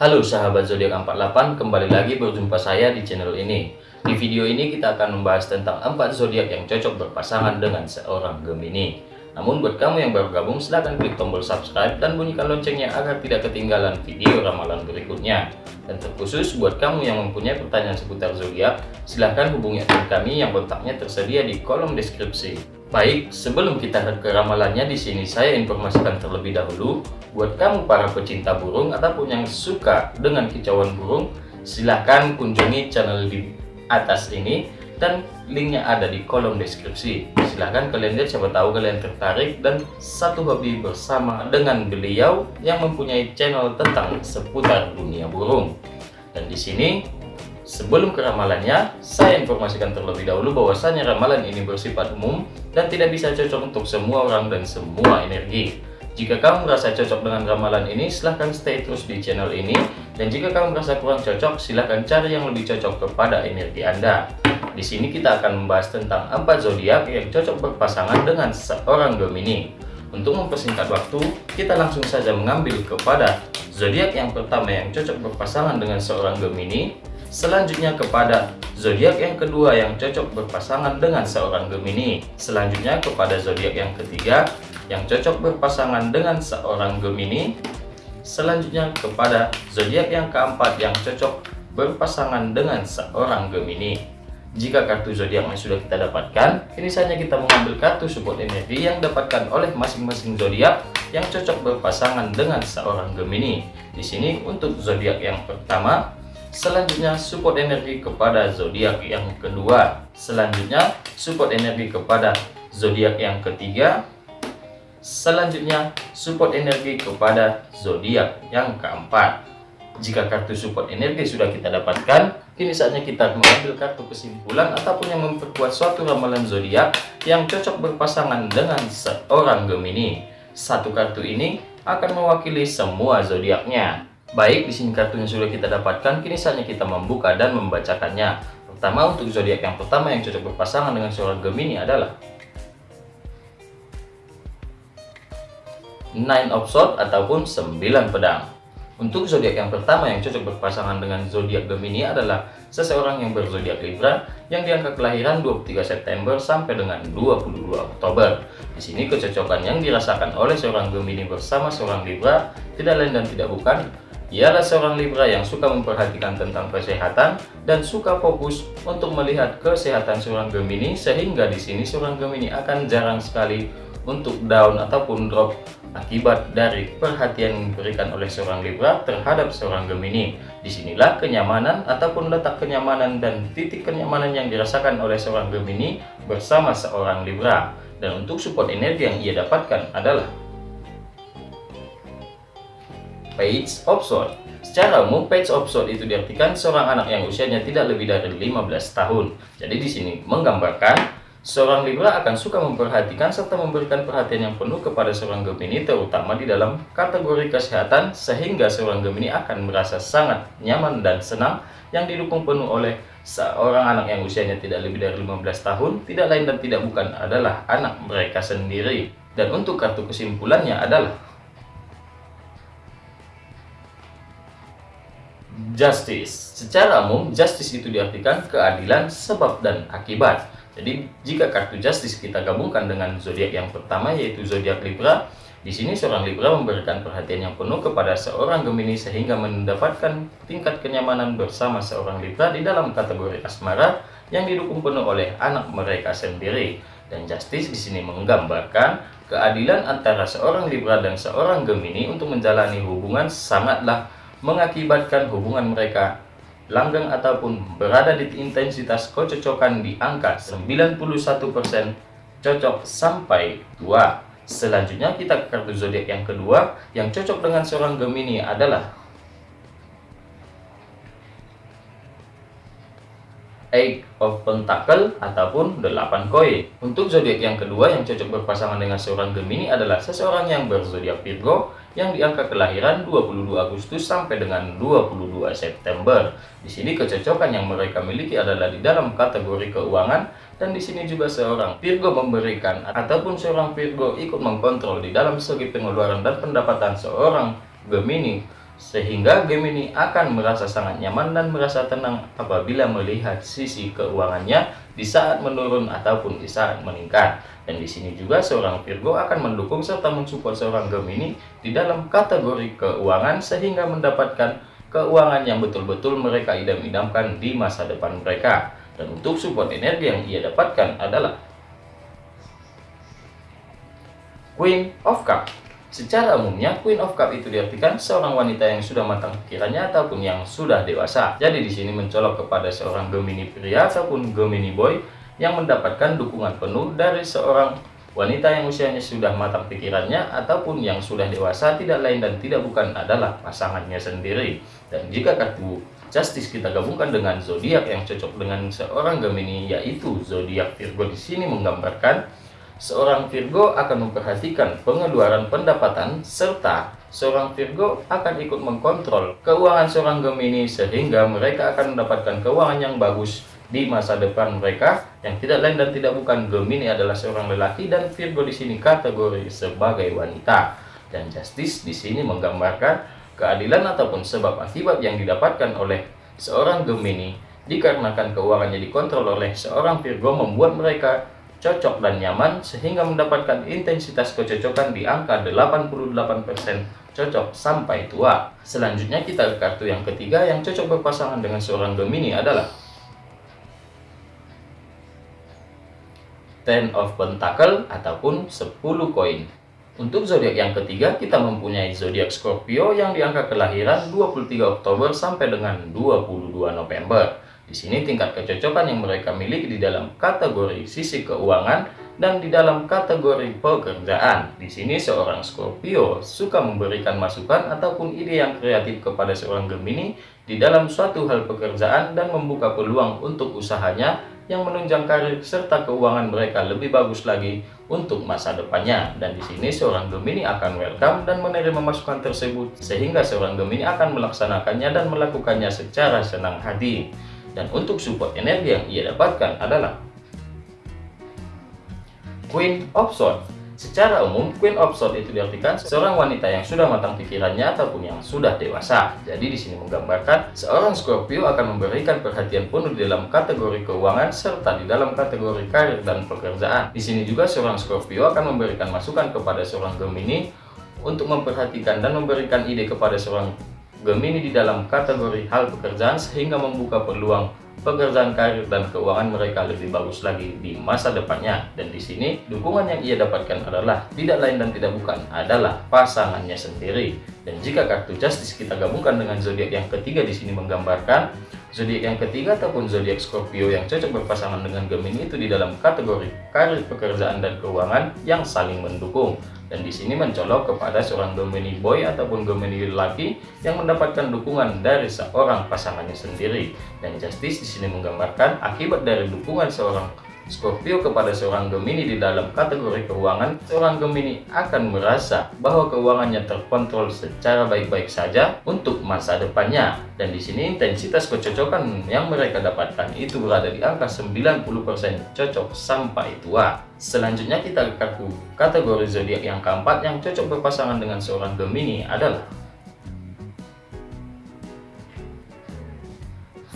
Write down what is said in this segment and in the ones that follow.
Halo sahabat zodiak 48, kembali lagi berjumpa saya di channel ini. Di video ini kita akan membahas tentang 4 zodiak yang cocok berpasangan dengan seorang Gemini. Namun buat kamu yang baru gabung silahkan klik tombol subscribe dan bunyikan loncengnya agar tidak ketinggalan video ramalan berikutnya. Dan terkhusus buat kamu yang mempunyai pertanyaan seputar zodiak, silahkan hubungi admin kami yang kontaknya tersedia di kolom deskripsi. Baik, sebelum kita ke ramalannya di sini saya informasikan terlebih dahulu buat kamu para pecinta burung ataupun yang suka dengan kicauan burung, silahkan kunjungi channel di atas ini dan linknya ada di kolom deskripsi. Silahkan kalian lihat siapa tahu kalian tertarik dan satu hobi bersama dengan beliau yang mempunyai channel tentang seputar dunia burung. Dan di sini Sebelum ke ramalannya, saya informasikan terlebih dahulu bahwasanya ramalan ini bersifat umum dan tidak bisa cocok untuk semua orang dan semua energi. Jika kamu merasa cocok dengan ramalan ini, silahkan stay terus di channel ini. Dan jika kamu merasa kurang cocok, silahkan cari yang lebih cocok kepada energi Anda. Di sini kita akan membahas tentang empat zodiak yang cocok berpasangan dengan seorang Gemini. Untuk mempersingkat waktu, kita langsung saja mengambil kepada zodiak yang pertama yang cocok berpasangan dengan seorang Gemini, Selanjutnya kepada zodiak yang kedua yang cocok berpasangan dengan seorang Gemini. Selanjutnya kepada zodiak yang ketiga yang cocok berpasangan dengan seorang Gemini. Selanjutnya kepada zodiak yang keempat yang cocok berpasangan dengan seorang Gemini. Jika kartu zodiaknya sudah kita dapatkan, kini saatnya kita mengambil kartu support energi yang dapatkan oleh masing-masing zodiak yang cocok berpasangan dengan seorang Gemini. Di sini untuk zodiak yang pertama Selanjutnya support energi kepada zodiak yang kedua. Selanjutnya support energi kepada zodiak yang ketiga. Selanjutnya support energi kepada zodiak yang keempat. Jika kartu support energi sudah kita dapatkan, kini saatnya kita mengambil kartu kesimpulan ataupun yang memperkuat suatu ramalan zodiak yang cocok berpasangan dengan seorang Gemini. Satu kartu ini akan mewakili semua zodiaknya. Baik, di sini kartunya sudah kita dapatkan, kini saatnya kita membuka dan membacakannya. Pertama, untuk zodiak yang pertama yang cocok berpasangan dengan seorang Gemini adalah Nine of Swords ataupun 9 pedang. Untuk zodiak yang pertama yang cocok berpasangan dengan zodiak Gemini adalah seseorang yang berzodiak Libra yang diangka kelahiran 23 September sampai dengan 22 Oktober. Di sini kecocokan yang dirasakan oleh seorang Gemini bersama seorang Libra tidak lain dan tidak bukan ialah seorang Libra yang suka memperhatikan tentang kesehatan dan suka fokus untuk melihat kesehatan seorang Gemini sehingga di sini seorang Gemini akan jarang sekali untuk down ataupun drop akibat dari perhatian yang diberikan oleh seorang Libra terhadap seorang Gemini. Di sinilah kenyamanan ataupun letak kenyamanan dan titik kenyamanan yang dirasakan oleh seorang Gemini bersama seorang Libra. Dan untuk support energi yang ia dapatkan adalah Page of Sword. Secara umum, Page of Sword itu diartikan seorang anak yang usianya tidak lebih dari 15 tahun. Jadi di sini menggambarkan seorang Libra akan suka memperhatikan serta memberikan perhatian yang penuh kepada seorang Gemini terutama di dalam kategori kesehatan sehingga seorang Gemini akan merasa sangat nyaman dan senang yang didukung penuh oleh seorang anak yang usianya tidak lebih dari 15 tahun tidak lain dan tidak bukan adalah anak mereka sendiri. Dan untuk kartu kesimpulannya adalah justice. Secara umum, justice itu diartikan keadilan sebab dan akibat. Jadi, jika kartu justice kita gabungkan dengan zodiak yang pertama yaitu zodiak Libra, di sini seorang Libra memberikan perhatian yang penuh kepada seorang Gemini sehingga mendapatkan tingkat kenyamanan bersama seorang Libra di dalam kategori asmara yang didukung penuh oleh anak mereka sendiri. Dan justice di sini menggambarkan keadilan antara seorang Libra dan seorang Gemini untuk menjalani hubungan sangatlah mengakibatkan hubungan mereka langgeng ataupun berada di intensitas kecocokan di angka 91% cocok sampai 2. Selanjutnya kita ke kartu zodiak yang kedua yang cocok dengan seorang Gemini adalah Eight of Pentacle ataupun 8 koin. Untuk zodiak yang kedua yang cocok berpasangan dengan seorang Gemini adalah seseorang yang berzodiak Virgo yang diangka kelahiran 22 Agustus sampai dengan 22 September. Di sini kecocokan yang mereka miliki adalah di dalam kategori keuangan dan di sini juga seorang Virgo memberikan ataupun seorang Virgo ikut mengkontrol di dalam segi pengeluaran dan pendapatan seorang Gemini Sehingga Gemini akan merasa sangat nyaman dan merasa tenang apabila melihat sisi keuangannya di saat menurun ataupun di saat meningkat. Dan di sini juga seorang Virgo akan mendukung serta mensupport seorang Gemini di dalam kategori keuangan sehingga mendapatkan keuangan yang betul-betul mereka idam-idamkan di masa depan mereka. Dan untuk support energi yang ia dapatkan adalah Queen of Cup Secara umumnya, Queen of Cup itu diartikan seorang wanita yang sudah matang pikirannya ataupun yang sudah dewasa. Jadi di sini mencolok kepada seorang Gemini pria ataupun Gemini boy yang mendapatkan dukungan penuh dari seorang wanita yang usianya sudah matang pikirannya ataupun yang sudah dewasa tidak lain dan tidak bukan adalah pasangannya sendiri. Dan jika kartu Justice kita gabungkan dengan zodiak yang cocok dengan seorang Gemini yaitu zodiak Virgo di sini menggambarkan seorang Virgo akan memperhatikan pengeluaran pendapatan serta seorang Virgo akan ikut mengkontrol keuangan seorang Gemini sehingga mereka akan mendapatkan keuangan yang bagus di masa depan mereka. Yang tidak lain dan tidak bukan Gemini adalah seorang lelaki dan Virgo di sini kategori sebagai wanita. Dan Justice di sini menggambarkan keadilan ataupun sebab akibat yang didapatkan oleh seorang Gemini dikarenakan keuangannya dikontrol oleh seorang Virgo membuat mereka cocok dan nyaman sehingga mendapatkan intensitas kecocokan di angka 88% cocok sampai tua. Selanjutnya kita ke kartu yang ketiga yang cocok berpasangan dengan seorang Gemini adalah Ten of Pentacle ataupun 10 koin. Untuk zodiak yang ketiga, kita mempunyai zodiak Scorpio yang di angka kelahiran 23 Oktober sampai dengan 22 November. Di sini tingkat kecocokan yang mereka miliki di dalam kategori sisi keuangan dan di dalam kategori pekerjaan. Di sini seorang Scorpio suka memberikan masukan ataupun ide yang kreatif kepada seorang Gemini di dalam suatu hal pekerjaan dan membuka peluang untuk usahanya yang menunjang karir serta keuangan mereka lebih bagus lagi untuk masa depannya. Dan di sini seorang Gemini akan welcome dan menerima masukan tersebut sehingga seorang Gemini akan melaksanakannya dan melakukannya secara senang hati. Dan untuk support energi yang ia dapatkan adalah Queen of Swords. Secara umum, Queen of Swords itu diartikan seorang wanita yang sudah matang pikirannya ataupun yang sudah dewasa. Jadi di sini menggambarkan seorang Scorpio akan memberikan perhatian penuh di dalam kategori keuangan serta di dalam kategori karir dan pekerjaan. Di sini juga seorang Scorpio akan memberikan masukan kepada seorang Gemini untuk memperhatikan dan memberikan ide kepada seorang Gemini di dalam kategori hal pekerjaan sehingga membuka peluang pekerjaan karir dan keuangan mereka lebih bagus lagi di masa depannya. Dan di sini dukungan yang ia dapatkan adalah tidak lain dan tidak bukan adalah pasangannya sendiri. Dan jika kartu Justice kita gabungkan dengan zodiak yang ketiga di sini menggambarkan zodiak yang ketiga ataupun zodiak Scorpio yang cocok berpasangan dengan Gemini itu di dalam kategori karir pekerjaan dan keuangan yang saling mendukung dan di sini mencolok kepada seorang Gemini boy ataupun Gemini lelaki yang mendapatkan dukungan dari seorang pasangannya sendiri. Dan Justice di sini menggambarkan akibat dari dukungan seorang Scorpio kepada seorang Gemini di dalam kategori keuangan, seorang Gemini akan merasa bahwa keuangannya terkontrol secara baik-baik saja untuk masa depannya. Dan di sini intensitas kecocokan yang mereka dapatkan itu berada di angka 90% cocok sampai tua. Selanjutnya kita kartu kategori zodiak yang keempat yang cocok berpasangan dengan seorang Gemini adalah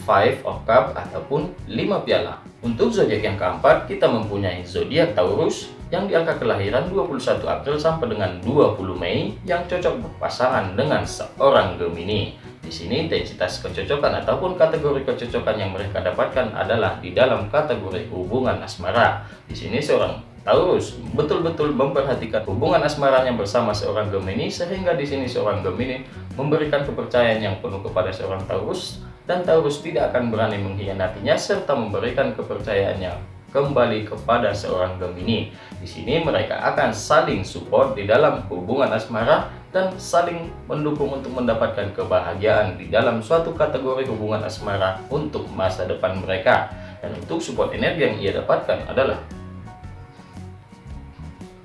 Five of Cup ataupun 5 piala. Untuk zodiak yang keempat, kita mempunyai zodiak Taurus yang di angka kelahiran 21 April sampai dengan 20 Mei yang cocok berpasangan dengan seorang Gemini. Di sini intensitas kecocokan ataupun kategori kecocokan yang mereka dapatkan adalah di dalam kategori hubungan asmara. Di sini seorang Taurus betul-betul memperhatikan hubungan asmaranya bersama seorang Gemini sehingga di sini seorang Gemini memberikan kepercayaan yang penuh kepada seorang Taurus dan Taurus tidak akan berani mengkhianatinya serta memberikan kepercayaannya kembali kepada seorang Gemini. Di sini mereka akan saling support di dalam hubungan asmara dan saling mendukung untuk mendapatkan kebahagiaan di dalam suatu kategori hubungan asmara untuk masa depan mereka. Dan untuk support energi yang ia dapatkan adalah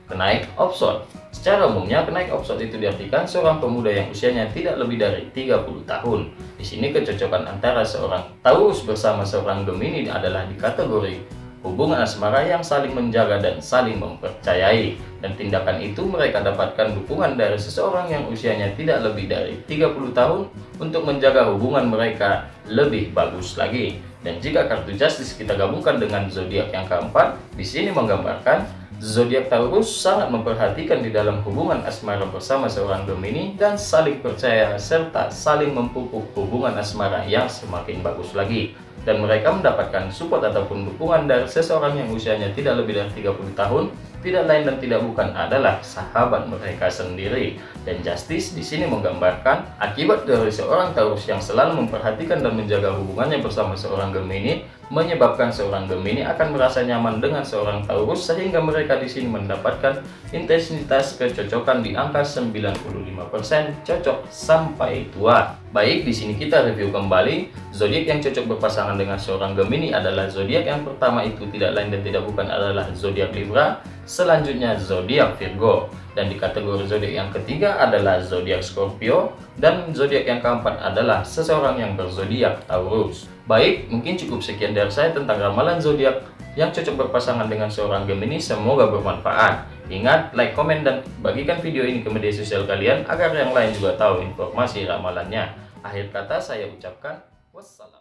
kenaik opson. Secara umumnya, kenaik opson itu diartikan seorang pemuda yang usianya tidak lebih dari 30 tahun. Di sini kecocokan antara seorang Taurus bersama seorang Gemini adalah di kategori hubungan asmara yang saling menjaga dan saling mempercayai. Dan tindakan itu mereka dapatkan dukungan dari seseorang yang usianya tidak lebih dari 30 tahun untuk menjaga hubungan mereka lebih bagus lagi. Dan jika kartu Justice kita gabungkan dengan zodiak yang keempat, di sini menggambarkan Zodiak Taurus sangat memperhatikan di dalam hubungan asmara bersama seorang Gemini dan saling percaya serta saling memupuk hubungan asmara yang semakin bagus lagi. Dan mereka mendapatkan support ataupun dukungan dari seseorang yang usianya tidak lebih dari 30 tahun tidak lain dan tidak bukan adalah sahabat mereka sendiri. Dan Justice di sini menggambarkan akibat dari seorang Taurus yang selalu memperhatikan dan menjaga hubungannya bersama seorang Gemini, menyebabkan seorang Gemini akan merasa nyaman dengan seorang Taurus sehingga mereka di sini mendapatkan intensitas kecocokan di angka 95% cocok sampai tua. Baik, di sini kita review kembali. Zodiak yang cocok berpasangan dengan seorang Gemini adalah zodiak yang pertama itu tidak lain dan tidak bukan adalah zodiak Libra, selanjutnya zodiak Virgo, dan di kategori zodiak yang ketiga adalah zodiak Scorpio, dan zodiak yang keempat adalah seseorang yang berzodiak Taurus. Baik, mungkin cukup sekian dari saya tentang ramalan zodiak yang cocok berpasangan dengan seorang Gemini. Semoga bermanfaat. Ingat, like, komen, dan bagikan video ini ke media sosial kalian agar yang lain juga tahu informasi ramalannya. Akhir kata saya ucapkan wassalam.